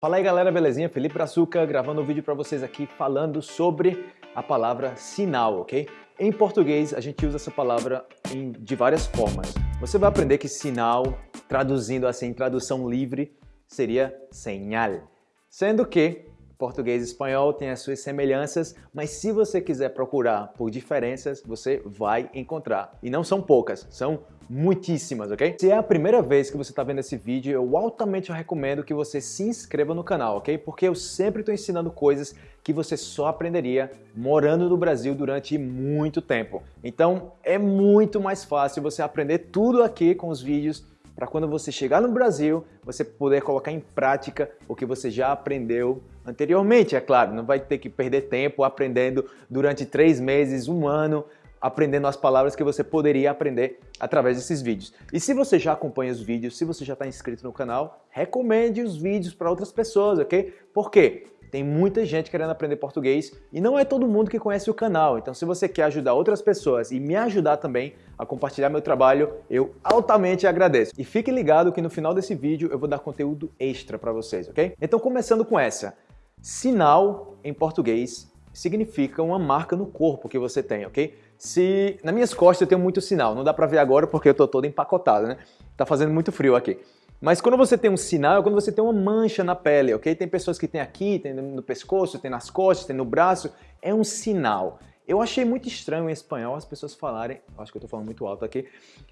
Fala aí galera, belezinha? Felipe Brazuca gravando um vídeo para vocês aqui falando sobre a palavra sinal, ok? Em português a gente usa essa palavra em, de várias formas. Você vai aprender que sinal, traduzindo assim, tradução livre, seria señal. Sendo que português e espanhol têm as suas semelhanças, mas se você quiser procurar por diferenças, você vai encontrar. E não são poucas, são muitíssimas, ok? Se é a primeira vez que você está vendo esse vídeo, eu altamente recomendo que você se inscreva no canal, ok? Porque eu sempre estou ensinando coisas que você só aprenderia morando no Brasil durante muito tempo. Então é muito mais fácil você aprender tudo aqui com os vídeos para quando você chegar no Brasil, você poder colocar em prática o que você já aprendeu anteriormente, é claro. Não vai ter que perder tempo aprendendo durante três meses, um ano, aprendendo as palavras que você poderia aprender através desses vídeos. E se você já acompanha os vídeos, se você já está inscrito no canal, recomende os vídeos para outras pessoas, ok? Por quê? Tem muita gente querendo aprender português e não é todo mundo que conhece o canal. Então se você quer ajudar outras pessoas e me ajudar também a compartilhar meu trabalho, eu altamente agradeço. E fique ligado que no final desse vídeo eu vou dar conteúdo extra para vocês, ok? Então começando com essa. Sinal em português significa uma marca no corpo que você tem, ok? Se nas minhas costas eu tenho muito sinal, não dá para ver agora porque eu tô todo empacotado, né? Tá fazendo muito frio aqui. Mas quando você tem um sinal, é quando você tem uma mancha na pele, ok? Tem pessoas que tem aqui, tem no pescoço, tem nas costas, tem no braço. É um sinal. Eu achei muito estranho em espanhol as pessoas falarem, acho que eu tô falando muito alto aqui,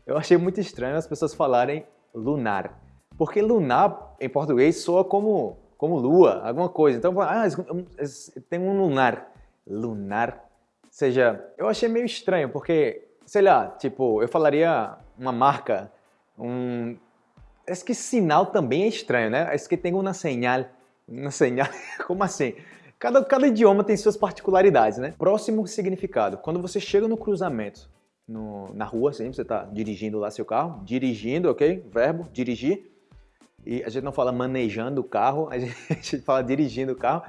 eu achei muito estranho as pessoas falarem lunar. Porque lunar em português soa como, como lua, alguma coisa. Então, ah, tem um lunar. Lunar. Seja, eu achei meio estranho, porque, sei lá, tipo, eu falaria uma marca, um, es que sinal também é estranho, né? Es que tem uma señal. Uma señal. Como assim? Cada, cada idioma tem suas particularidades, né? Próximo significado. Quando você chega no cruzamento, no, na rua, assim, você está dirigindo lá seu carro, dirigindo, ok? Verbo, dirigir. E a gente não fala manejando o carro, a gente fala dirigindo o carro.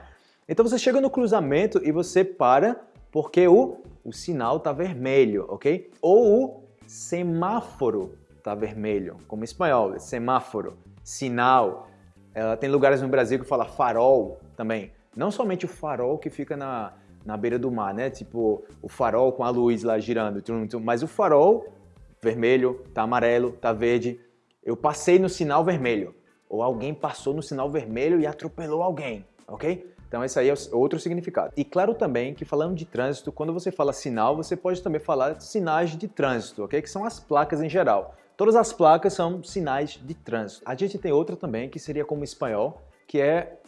Então você chega no cruzamento e você para porque o, o sinal está vermelho, ok? Ou o semáforo está vermelho, como em espanhol, semáforo, sinal. Ela tem lugares no Brasil que fala farol também. Não somente o farol que fica na, na beira do mar, né? Tipo, o farol com a luz lá girando, mas o farol vermelho, tá amarelo, tá verde. Eu passei no sinal vermelho. Ou alguém passou no sinal vermelho e atropelou alguém, ok? Então esse aí é outro significado. E claro também que falando de trânsito, quando você fala sinal, você pode também falar sinais de trânsito, ok? Que são as placas em geral. Todas as placas são sinais de trânsito. A gente tem outra também que seria como espanhol, que é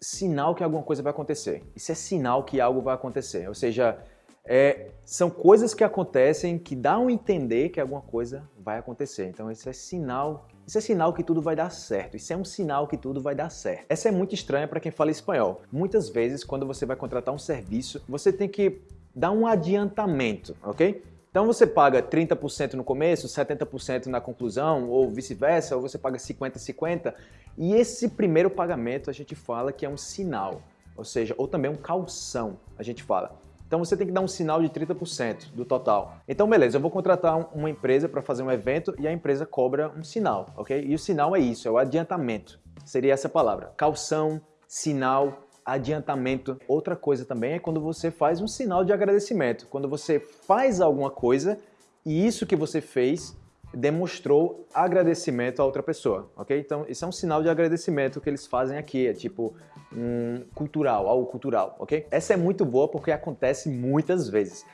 sinal que alguma coisa vai acontecer. Isso é sinal que algo vai acontecer. Ou seja, é, são coisas que acontecem que dão a entender que alguma coisa vai acontecer. Então isso é sinal, isso é sinal que tudo vai dar certo. Isso é um sinal que tudo vai dar certo. Essa é muito estranha para quem fala espanhol. Muitas vezes quando você vai contratar um serviço, você tem que dar um adiantamento, ok? Então você paga 30% no começo, 70% na conclusão, ou vice-versa, ou você paga 50% 50%, e esse primeiro pagamento a gente fala que é um sinal, ou seja, ou também um calção, a gente fala. Então você tem que dar um sinal de 30% do total. Então beleza, eu vou contratar uma empresa para fazer um evento e a empresa cobra um sinal, ok? E o sinal é isso, é o adiantamento. Seria essa palavra, calção, sinal, adiantamento. Outra coisa também é quando você faz um sinal de agradecimento. Quando você faz alguma coisa e isso que você fez demonstrou agradecimento a outra pessoa, ok? Então, isso é um sinal de agradecimento que eles fazem aqui, é tipo um cultural, algo cultural, ok? Essa é muito boa porque acontece muitas vezes.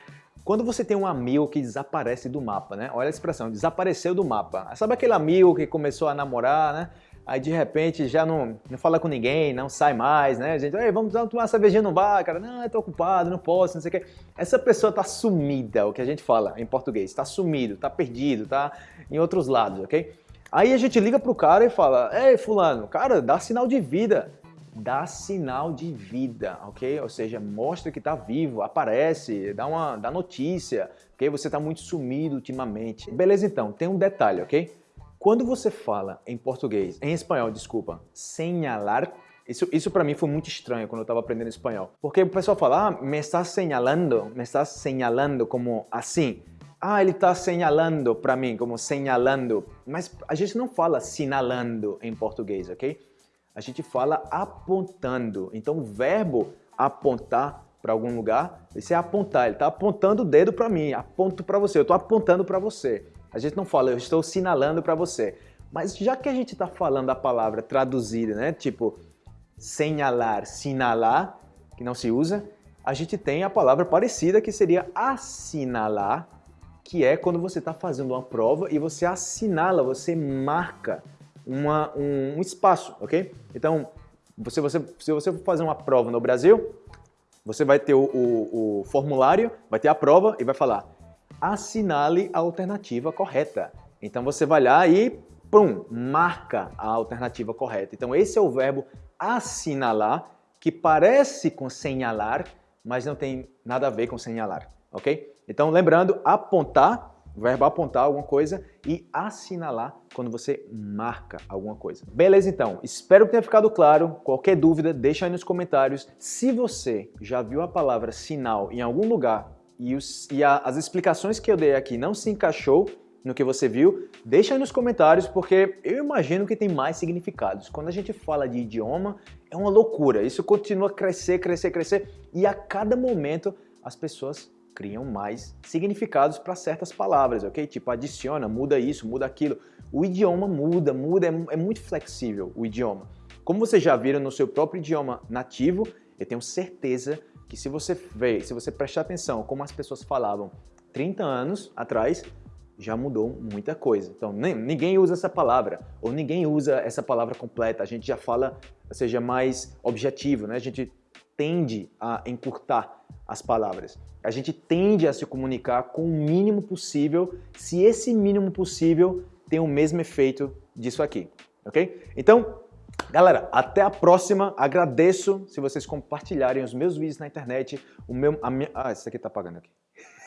Quando você tem um amigo que desaparece do mapa, né? Olha a expressão, desapareceu do mapa. Sabe aquele amigo que começou a namorar, né? Aí de repente já não, não fala com ninguém, não sai mais, né? A gente, Ei, vamos tomar uma cervejinha no bar, cara. Não, eu tô ocupado, não posso, não sei o quê. Essa pessoa tá sumida, o que a gente fala em português, tá sumido, tá perdido, tá em outros lados, ok? Aí a gente liga pro cara e fala, ei fulano, cara, dá sinal de vida. Dá sinal de vida, ok? Ou seja, mostra que tá vivo, aparece, dá uma dá notícia, ok? Você tá muito sumido ultimamente. Beleza então, tem um detalhe, ok? Quando você fala em português, em espanhol, desculpa, señalar, isso, isso para mim foi muito estranho quando eu estava aprendendo espanhol. Porque o pessoal fala, ah, me estás señalando, me estás señalando como assim. Ah, ele está señalando para mim, como señalando. Mas a gente não fala sinalando em português, ok? a gente fala apontando. Então o verbo apontar para algum lugar, esse é apontar, ele está apontando o dedo para mim, aponto para você, eu estou apontando para você. A gente não fala, eu estou sinalando para você. Mas já que a gente está falando a palavra traduzida, né? Tipo, señalar, sinalar, que não se usa, a gente tem a palavra parecida que seria assinalar, que é quando você está fazendo uma prova e você assinala, você marca uma, um, um, espaço, ok? Então, você, você, se você for fazer uma prova no Brasil, você vai ter o, o, o formulário, vai ter a prova e vai falar assinale a alternativa correta. Então você vai lá e pum, marca a alternativa correta. Então esse é o verbo assinalar, que parece com señalar, mas não tem nada a ver com señalar, ok? Então lembrando, apontar, verbo apontar alguma coisa e assinalar quando você marca alguma coisa. Beleza então, espero que tenha ficado claro. Qualquer dúvida, deixa aí nos comentários. Se você já viu a palavra sinal em algum lugar e, os, e a, as explicações que eu dei aqui não se encaixou no que você viu, deixa aí nos comentários porque eu imagino que tem mais significados. Quando a gente fala de idioma, é uma loucura. Isso continua a crescer, crescer, crescer e a cada momento as pessoas criam mais significados para certas palavras, ok? Tipo, adiciona, muda isso, muda aquilo. O idioma muda, muda, é, é muito flexível o idioma. Como vocês já viram no seu próprio idioma nativo, eu tenho certeza que se você ver, se você prestar atenção como as pessoas falavam 30 anos atrás, já mudou muita coisa. Então, nem, ninguém usa essa palavra, ou ninguém usa essa palavra completa, a gente já fala, seja mais objetivo, né? A gente tende a encurtar as palavras. A gente tende a se comunicar com o mínimo possível, se esse mínimo possível tem o mesmo efeito disso aqui, ok? Então, galera, até a próxima. Agradeço se vocês compartilharem os meus vídeos na internet. O meu, a minha, ah, isso aqui tá apagando aqui.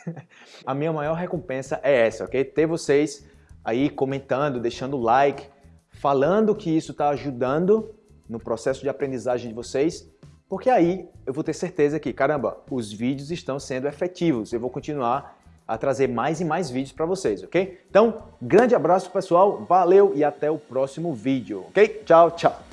a minha maior recompensa é essa, ok? Ter vocês aí comentando, deixando like, falando que isso está ajudando no processo de aprendizagem de vocês porque aí eu vou ter certeza que, caramba, os vídeos estão sendo efetivos. Eu vou continuar a trazer mais e mais vídeos para vocês, ok? Então, grande abraço pessoal, valeu e até o próximo vídeo, ok? Tchau, tchau!